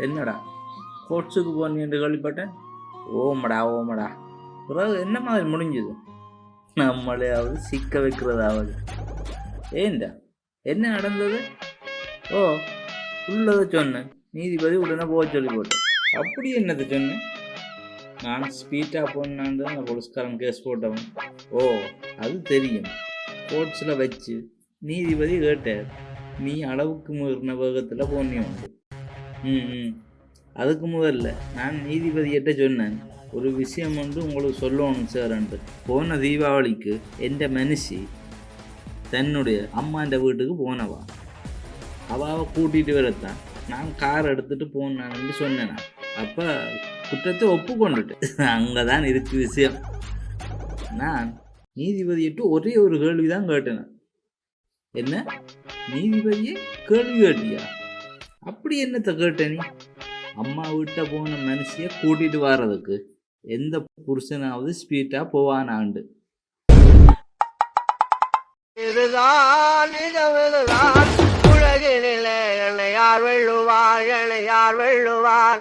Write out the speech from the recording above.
என்னடா? கோட்ஸுக்கு என்று கேள்விப்பட்டேன் ஓமடா ஓமடா. பிறகு என்ன மாதிரி முடிஞ்சது? நம்மளையாவது சிக்க வைக்கிறதாவது. ஏண்டா? என்ன நடந்தது? ஓ உள்ளதை சொன்னேன் நீதிபதி உடனே போக சொல்லி போட்டேன் அப்படி என்னது சொன்னேன் நான் ஸ்பீட்டாக போனான் தான் போலீஸ்காரன் கேஸ் போட்டவன். ஓ அது தெரியும். கோர்ட்ஸில் வச்சு நீதிபதி கேட்டார். நீ அளவுக்கு மீறின வேகத்தில் போனி உண்டு. அதுக்கு முதல்ல நான் நீதிபதியிட்ட சொன்னேன் ஒரு விஷயம் வந்து உங்களுக்கு சொல்லணும் சார்ன்ட்டு போன தீபாவளிக்கு எந்த மனுஷி தன்னுடைய அம்மாண்ட வீட்டுக்கு போனவா? அவாவை கூட்டிகிட்டு வரத்தான். நான் கார் எடுத்துகிட்டு போனான்னு சொன்னேன். அப்போ குற்றத்தை ஒப்புக்கொண்டுட்டு அங்கே தான் இருக்கு விஷயம். நான் நீதிபதியிட்டு ஒரே ஒரு கேள்வி தான் கேட்டேன். என்ன? நீதிபதியே கேள்வி கேட்டியா? அப்படி என்னத்தை கேட்ட நீ? அம்மா வீட்டை போன மனுஷிய கூட்டிட்டு வர்றதுக்கு எந்த புருஷனாவது ஸ்பீட்டா போவானாண்டு. இதுதான் உலகினிலே என்னை யார் வெள்ளுவார் என்னை யார் வெள்ளுவார்